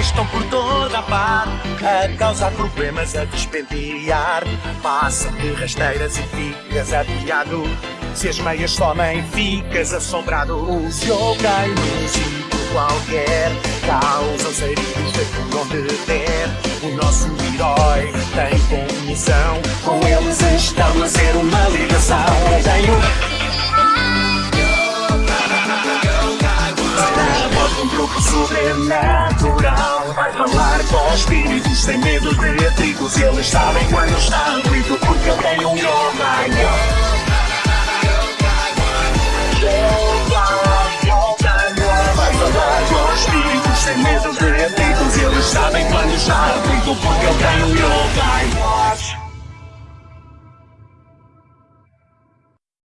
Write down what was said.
estão por toda a parte. A causar problemas, a despentear. Passa de rasteiras e ficas apiado Se as meias somem, ficas assombrado. Os yoga e músico qualquer. Causam sarilhos de onde der. O nosso herói tem comissão Com eles estão a ser uma ligação sobrenatural. Vai falar com os espíritos sem medo de atritos Eles sabem quando está aflito porque ele tem um com os espíritos sem medo de atritos Eles sabem quando está aflito porque um yoga